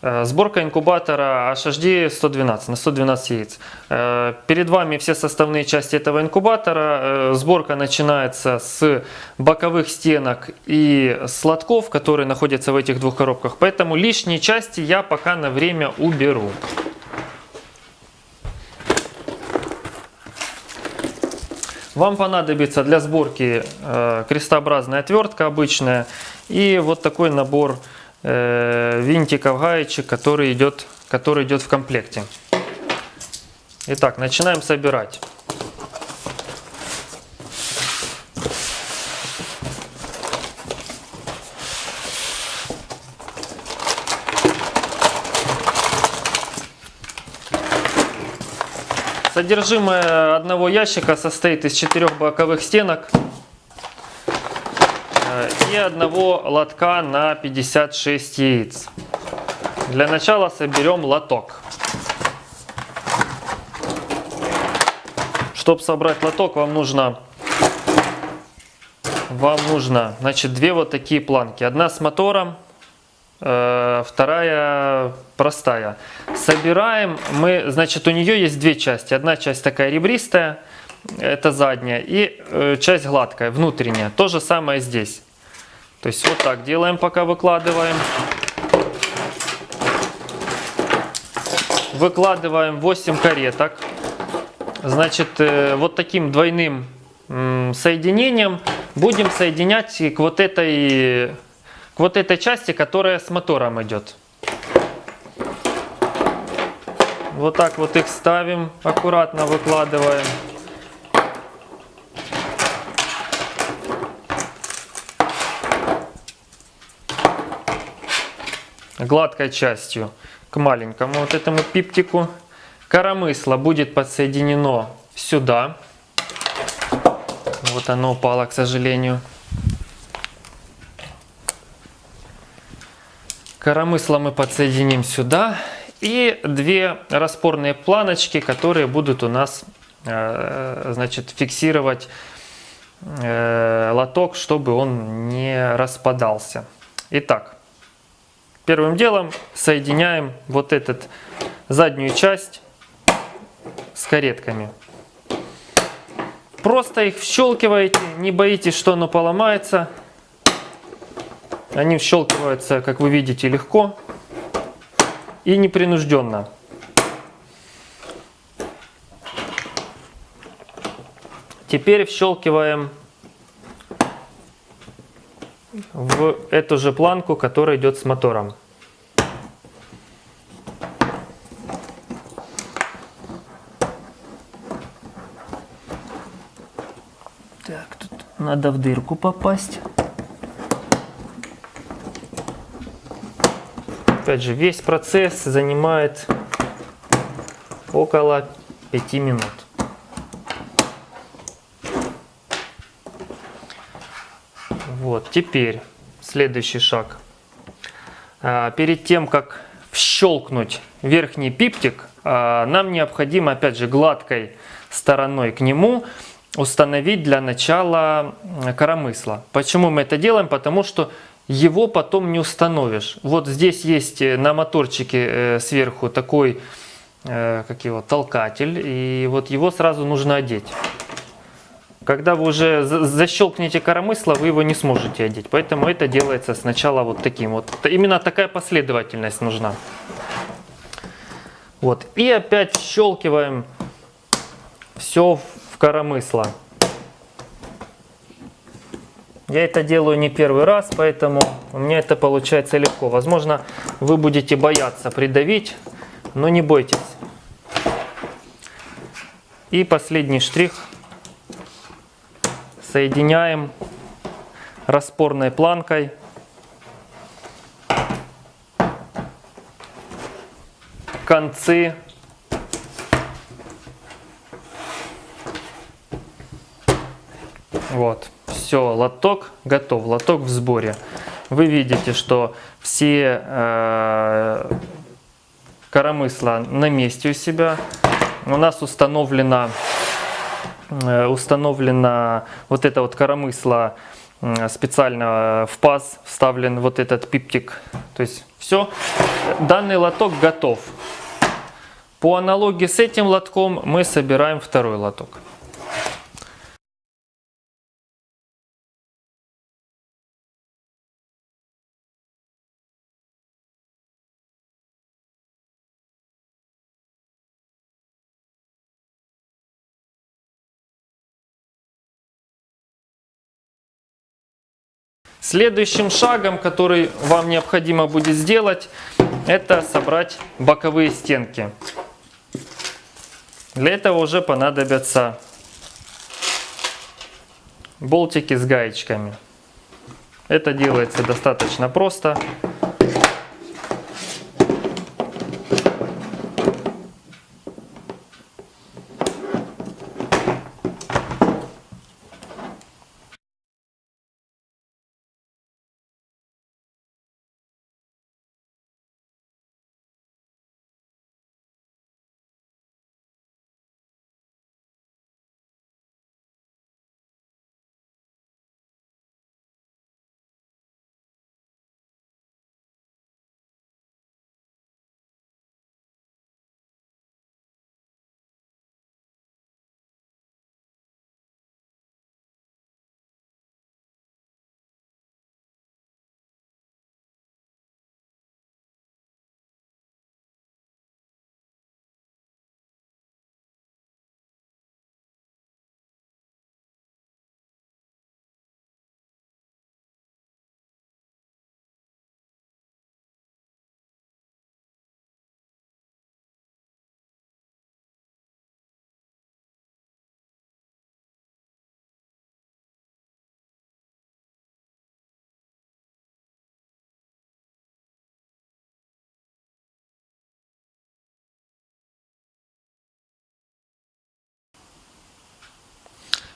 Э, Сборка инкубатора HHD 112 на 112 яиц. Э, Перед вами все составные части этого инкубатора. Э, Сборка начинается с боковых стенок и с лотков, которые находятся в этих двух коробках. Поэтому лишние части я пока на время уберу. Вам понадобится для сборки крестообразная отвертка обычная и вот такой набор винтиков, гаечек, который идет, который идет в комплекте. Итак, начинаем собирать. Содержимое одного ящика состоит из четырех боковых стенок одного лотка на 56 яиц. Для начала соберем лоток. Чтобы собрать лоток, вам нужно, вам нужно, значит, две вот такие планки. Одна с мотором, э, вторая простая. Собираем мы, значит, у нее есть две части. Одна часть такая ребристая, это задняя, и э, часть гладкая, внутренняя. То же самое здесь. То есть вот так делаем, пока выкладываем. Выкладываем 8 кареток. Значит, э, вот таким двойным соединением будем соединять к вот этой, к вот этой части, которая с мотором идет. Вот так вот их ставим, аккуратно выкладываем. Гладкой частью к маленькому вот этому пиптику. Коромысло будет подсоединено сюда. Вот оно упало, к сожалению. Коромысло мы подсоединим сюда. И две распорные планочки, которые будут у нас э, значит, фиксировать э, лоток, чтобы он не распадался. Итак, первым делом соединяем вот этот заднюю часть с каретками. Просто их вщелкиваете, не боитесь, что оно поломается. Они вщелкиваются, как вы видите, легко и непринужденно. Теперь вщелкиваем в эту же планку, которая идет с мотором. Так, тут надо в дырку попасть. Опять же, весь процесс занимает около 5 минут. Вот, теперь следующий шаг. А, перед тем, как щелкнуть верхний пиптик, а, нам необходимо, опять же, гладкой стороной к нему установить для начала коромысла. Почему мы это делаем? Потому что его потом не установишь. Вот здесь есть э, на моторчике э, сверху такой, э, как его, толкатель, и вот его сразу нужно одеть. Когда вы уже защелкнете коромысло, вы его не сможете одеть. Поэтому это делается сначала вот таким. Вот именно такая последовательность нужна. Вот. И опять щелкиваем все в коромысло. Я это делаю не первый раз, поэтому у меня это получается легко. Возможно, вы будете бояться придавить, но не бойтесь. И последний штрих. Соединяем распорной планкой. Концы Вот все, лоток готов, лоток в сборе. Вы видите, что все э, коромысла на месте у себя. У нас установлено, э, установлено вот это вот коромысло м, специально в паз вставлен вот этот пиптик. То есть все, данный лоток готов. По аналогии с этим лотком мы собираем второй лоток. Следующим шагом, который вам необходимо будет сделать, это собрать боковые стенки. Для этого уже понадобятся болтики с гаечками. Это делается достаточно просто.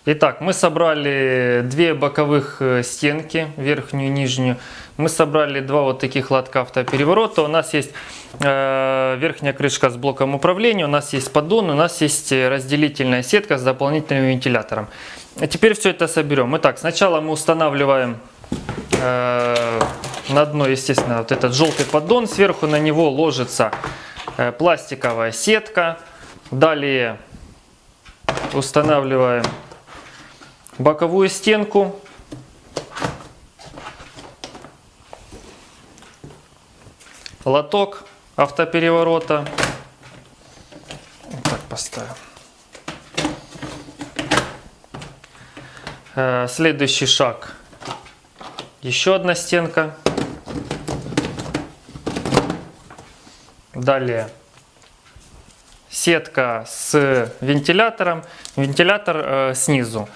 Итак, мы собрали две боковых э, стенки, верхнюю и нижнюю. Мы собрали два вот таких лотка автопереворота. У нас есть э, верхняя крышка с блоком управления, у нас есть поддон, у нас есть разделительная сетка с дополнительным вентилятором. А теперь все это соберем. Итак, сначала мы устанавливаем э, на дно, естественно, вот этот желтый поддон. Сверху на него ложится э, пластиковая сетка. Далее устанавливаем боковую стенку. Лоток автопереворота. Вот так поставим. Э, следующий шаг. Еще одна стенка. Далее сетка с вентилятором, вентилятор э, снизу.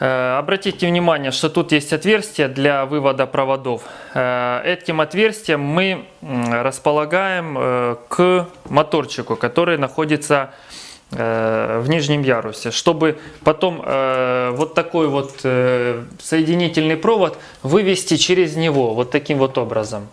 Э, обратите внимание, что тут есть отверстие для вывода проводов. Э, этим отверстием мы располагаем э, к моторчику, который находится в нижнем ярусе, чтобы потом вот такой вот соединительный провод вывести через него вот таким вот образом.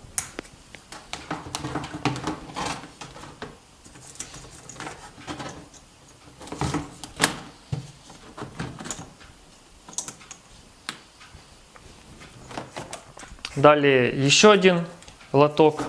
Далее еще один лоток.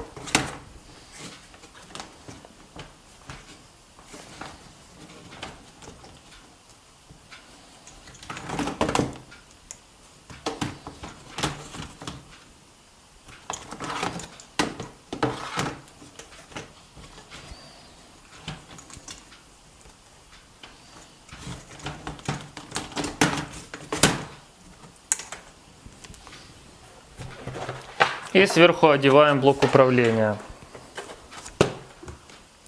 И сверху одеваем блок управления.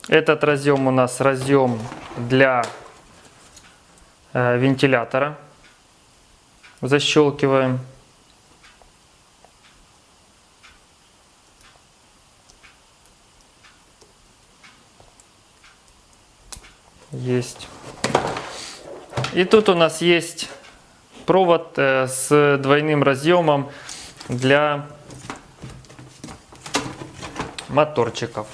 Этот разъем у нас разъем для э, вентилятора. Защелкиваем. Есть. И тут у нас есть провод э, с двойным разъемом для моторчиков.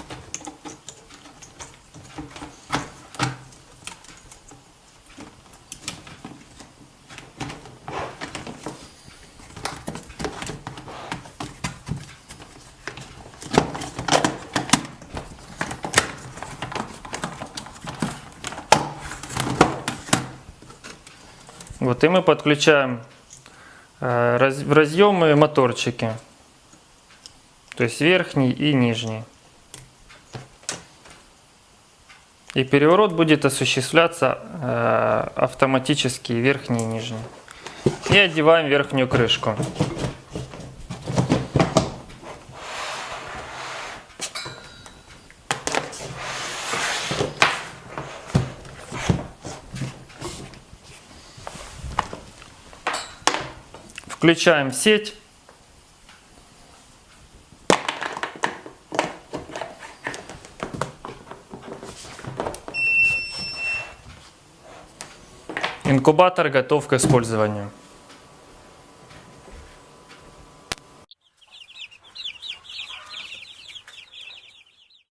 Вот и мы подключаем э, в разъемы моторчики. То есть верхний и нижний. И переворот будет осуществляться э, автоматически верхний и нижний. И одеваем верхнюю крышку. Включаем сеть. Инкубатор готов к использованию.